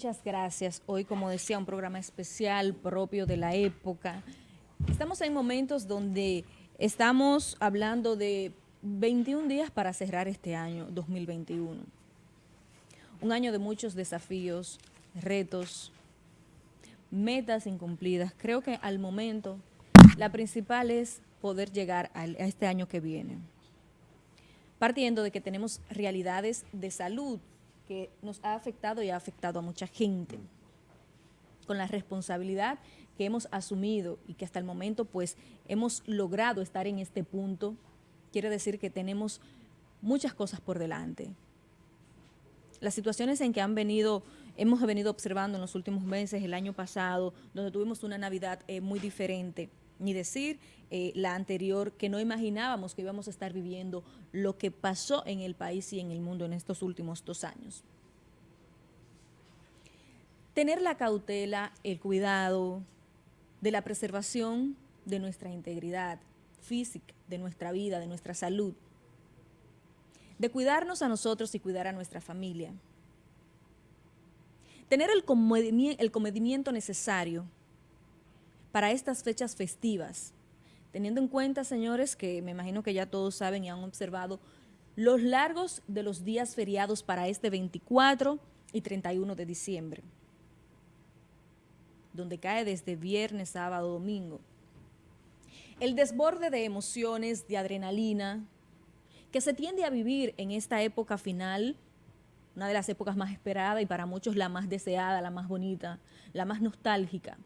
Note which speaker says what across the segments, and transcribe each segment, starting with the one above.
Speaker 1: muchas gracias. Hoy, como decía, un programa especial propio de la época. Estamos en momentos donde estamos hablando de 21 días para cerrar este año 2021. Un año de muchos desafíos, retos, metas incumplidas. Creo que al momento la principal es poder llegar a este año que viene. Partiendo de que tenemos realidades de salud que nos ha afectado y ha afectado a mucha gente. Con la responsabilidad que hemos asumido y que hasta el momento pues hemos logrado estar en este punto, quiere decir que tenemos muchas cosas por delante. Las situaciones en que han venido, hemos venido observando en los últimos meses, el año pasado, donde tuvimos una Navidad eh, muy diferente, ni decir eh, la anterior, que no imaginábamos que íbamos a estar viviendo lo que pasó en el país y en el mundo en estos últimos dos años. Tener la cautela, el cuidado de la preservación de nuestra integridad física, de nuestra vida, de nuestra salud, de cuidarnos a nosotros y cuidar a nuestra familia. Tener el comedimiento necesario para estas fechas festivas, teniendo en cuenta, señores, que me imagino que ya todos saben y han observado los largos de los días feriados para este 24 y 31 de diciembre, donde cae desde viernes, sábado, domingo. El desborde de emociones, de adrenalina, que se tiende a vivir en esta época final, una de las épocas más esperadas y para muchos la más deseada, la más bonita, la más nostálgica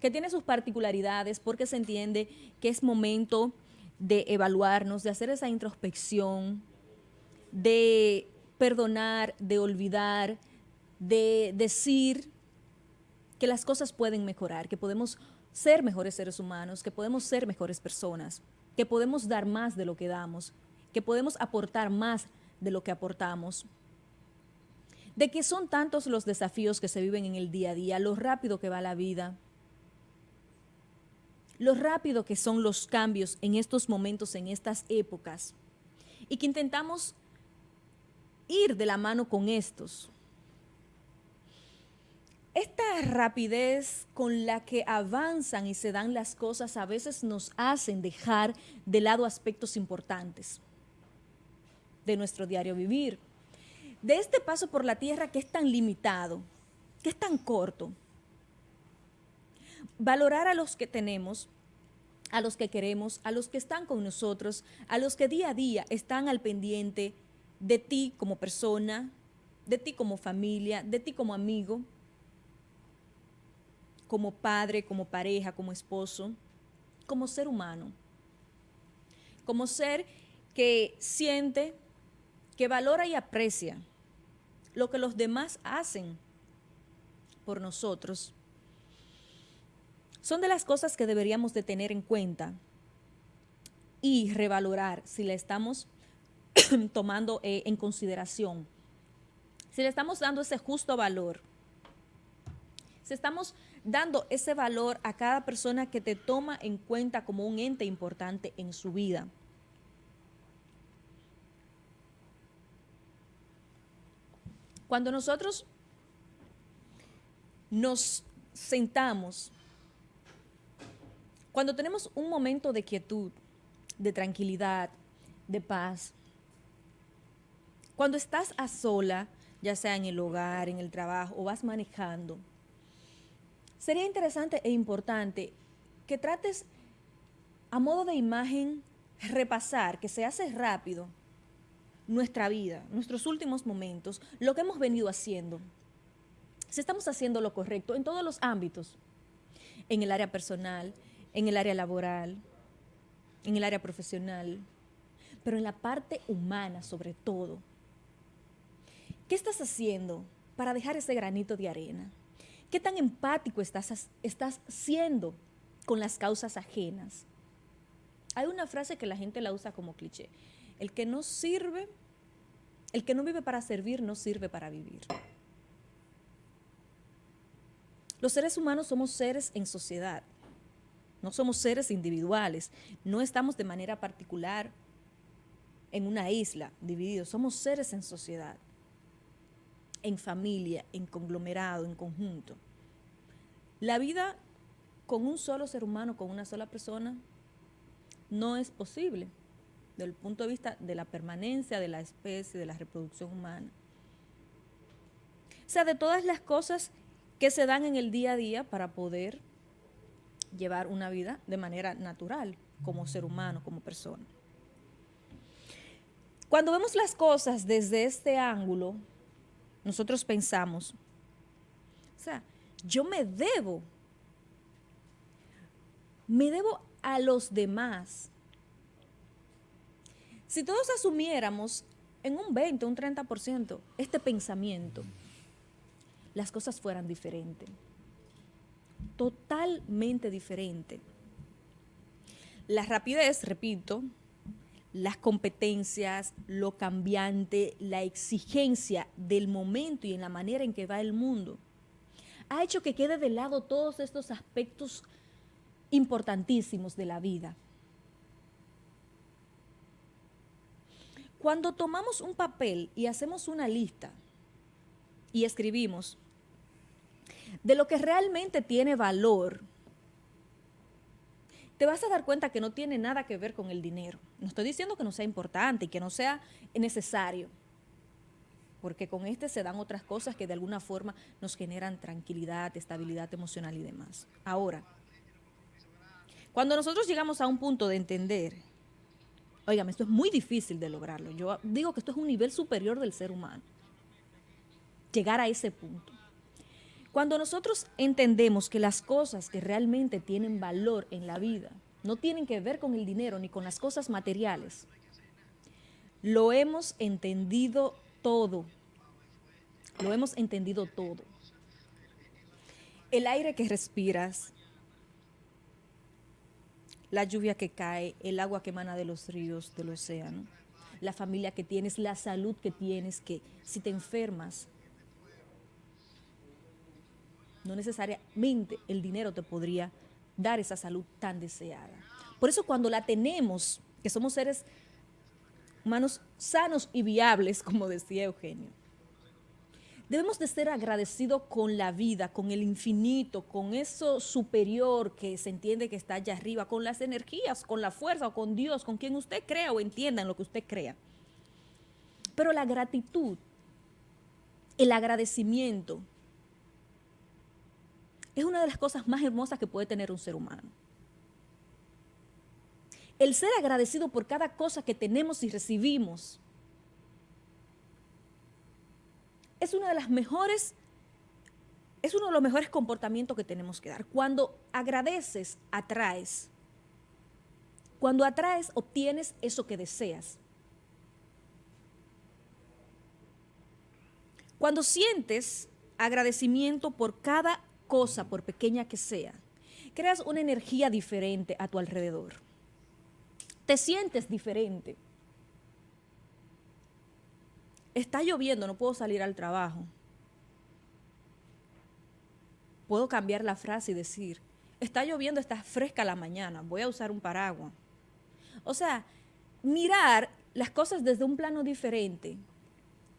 Speaker 1: que tiene sus particularidades porque se entiende que es momento de evaluarnos, de hacer esa introspección, de perdonar, de olvidar, de decir que las cosas pueden mejorar, que podemos ser mejores seres humanos, que podemos ser mejores personas, que podemos dar más de lo que damos, que podemos aportar más de lo que aportamos, de que son tantos los desafíos que se viven en el día a día, lo rápido que va la vida, lo rápido que son los cambios en estos momentos, en estas épocas, y que intentamos ir de la mano con estos. Esta rapidez con la que avanzan y se dan las cosas a veces nos hacen dejar de lado aspectos importantes de nuestro diario vivir, de este paso por la tierra que es tan limitado, que es tan corto, valorar a los que tenemos, a los que queremos, a los que están con nosotros, a los que día a día están al pendiente de ti como persona, de ti como familia, de ti como amigo, como padre, como pareja, como esposo, como ser humano, como ser que siente, que valora y aprecia lo que los demás hacen por nosotros son de las cosas que deberíamos de tener en cuenta y revalorar si le estamos tomando eh, en consideración, si le estamos dando ese justo valor, si estamos dando ese valor a cada persona que te toma en cuenta como un ente importante en su vida. Cuando nosotros nos sentamos cuando tenemos un momento de quietud, de tranquilidad, de paz, cuando estás a sola, ya sea en el hogar, en el trabajo o vas manejando, sería interesante e importante que trates a modo de imagen repasar, que se hace rápido, nuestra vida, nuestros últimos momentos, lo que hemos venido haciendo. Si estamos haciendo lo correcto en todos los ámbitos, en el área personal, en el área laboral, en el área profesional, pero en la parte humana sobre todo. ¿Qué estás haciendo para dejar ese granito de arena? ¿Qué tan empático estás, estás siendo con las causas ajenas? Hay una frase que la gente la usa como cliché. El que no sirve, el que no vive para servir, no sirve para vivir. Los seres humanos somos seres en sociedad. No somos seres individuales, no estamos de manera particular en una isla divididos, somos seres en sociedad. en familia, en conglomerado, en conjunto. La vida con un solo ser humano, con una sola persona, no es posible desde el punto de vista de la permanencia de la especie, de la reproducción humana. O sea, de todas las cosas que se dan en el día a día para poder llevar una vida de manera natural, como ser humano, como persona. Cuando vemos las cosas desde este ángulo, nosotros pensamos, o sea, yo me debo, me debo a los demás. Si todos asumiéramos en un 20, un 30% este pensamiento, las cosas fueran diferentes. Totalmente diferente. La rapidez, repito, las competencias, lo cambiante, la exigencia del momento y en la manera en que va el mundo, ha hecho que quede de lado todos estos aspectos importantísimos de la vida. Cuando tomamos un papel y hacemos una lista y escribimos de lo que realmente tiene valor, te vas a dar cuenta que no tiene nada que ver con el dinero. No estoy diciendo que no sea importante y que no sea necesario, porque con este se dan otras cosas que de alguna forma nos generan tranquilidad, estabilidad emocional y demás. Ahora, cuando nosotros llegamos a un punto de entender, oigan, esto es muy difícil de lograrlo. Yo digo que esto es un nivel superior del ser humano. Llegar a ese punto. Cuando nosotros entendemos que las cosas que realmente tienen valor en la vida no tienen que ver con el dinero ni con las cosas materiales, lo hemos entendido todo. Lo hemos entendido todo. El aire que respiras, la lluvia que cae, el agua que emana de los ríos, del océano, la familia que tienes, la salud que tienes, que si te enfermas, no necesariamente el dinero te podría dar esa salud tan deseada. Por eso cuando la tenemos, que somos seres humanos sanos y viables, como decía Eugenio, debemos de ser agradecidos con la vida, con el infinito, con eso superior que se entiende que está allá arriba, con las energías, con la fuerza, o con Dios, con quien usted crea o entienda en lo que usted crea. Pero la gratitud, el agradecimiento, es una de las cosas más hermosas que puede tener un ser humano. El ser agradecido por cada cosa que tenemos y recibimos es una de las mejores, es uno de los mejores comportamientos que tenemos que dar. Cuando agradeces, atraes. Cuando atraes, obtienes eso que deseas. Cuando sientes agradecimiento por cada cosa, por pequeña que sea, creas una energía diferente a tu alrededor. Te sientes diferente. Está lloviendo, no puedo salir al trabajo. Puedo cambiar la frase y decir, está lloviendo, está fresca la mañana, voy a usar un paraguas. O sea, mirar las cosas desde un plano diferente,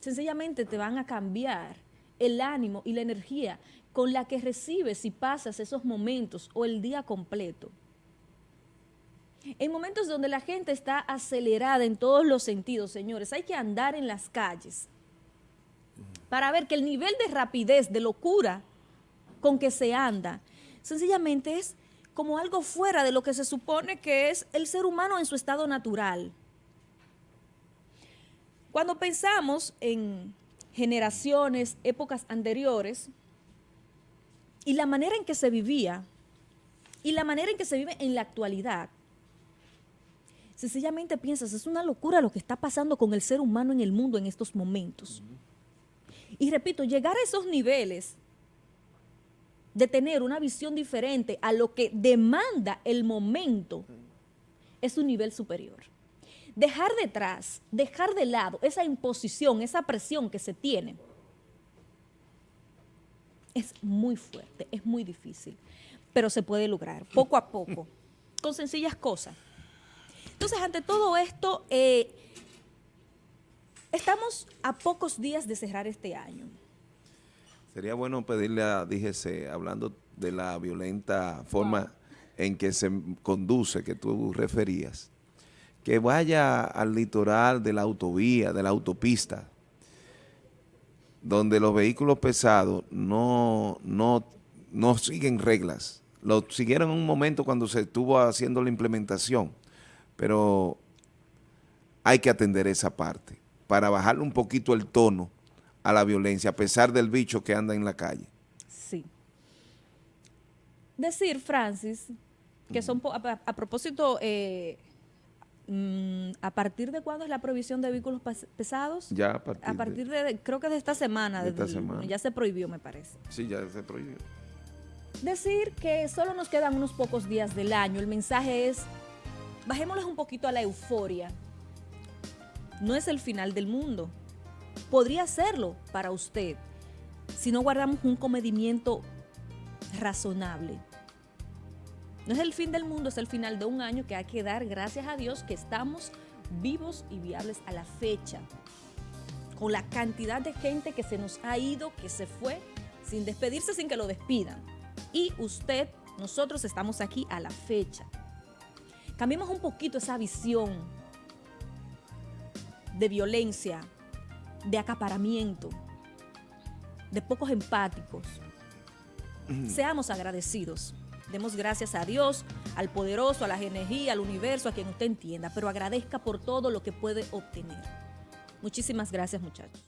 Speaker 1: sencillamente te van a cambiar el ánimo y la energía con la que recibes si pasas esos momentos o el día completo. En momentos donde la gente está acelerada en todos los sentidos, señores, hay que andar en las calles para ver que el nivel de rapidez, de locura con que se anda, sencillamente es como algo fuera de lo que se supone que es el ser humano en su estado natural. Cuando pensamos en generaciones, épocas anteriores, y la manera en que se vivía, y la manera en que se vive en la actualidad, sencillamente piensas, es una locura lo que está pasando con el ser humano en el mundo en estos momentos. Y repito, llegar a esos niveles de tener una visión diferente a lo que demanda el momento es un nivel superior dejar detrás, dejar de lado esa imposición, esa presión que se tiene, es muy fuerte, es muy difícil, pero se puede lograr poco a poco, con sencillas cosas. Entonces, ante todo esto, eh, estamos a pocos días de cerrar este año.
Speaker 2: Sería bueno pedirle a DGC, hablando de la violenta forma en que se conduce, que tú referías, que vaya al litoral de la autovía, de la autopista, donde los vehículos pesados no, no, no siguen reglas. Lo siguieron en un momento cuando se estuvo haciendo la implementación, pero hay que atender esa parte para bajarle un poquito el tono a la violencia, a pesar del bicho que anda en la calle.
Speaker 1: Sí. Decir, Francis, que son, a, a propósito, eh, ¿a partir de cuándo es la prohibición de vehículos pesados?
Speaker 2: Ya a partir,
Speaker 1: a partir de, creo que de esta semana.
Speaker 2: De esta semana.
Speaker 1: Ya se prohibió, me parece.
Speaker 2: Sí, ya se prohibió.
Speaker 1: Decir que solo nos quedan unos pocos días del año. El mensaje es, bajémosles un poquito a la euforia. No es el final del mundo. Podría serlo para usted si no guardamos un comedimiento razonable. No es el fin del mundo, es el final de un año que hay que dar gracias a Dios que estamos vivos y viables a la fecha. Con la cantidad de gente que se nos ha ido, que se fue, sin despedirse, sin que lo despidan. Y usted, nosotros estamos aquí a la fecha. Cambiemos un poquito esa visión de violencia, de acaparamiento, de pocos empáticos. Seamos agradecidos. Demos gracias a Dios, al poderoso, a la energía, al universo, a quien usted entienda, pero agradezca por todo lo que puede obtener. Muchísimas gracias, muchachos.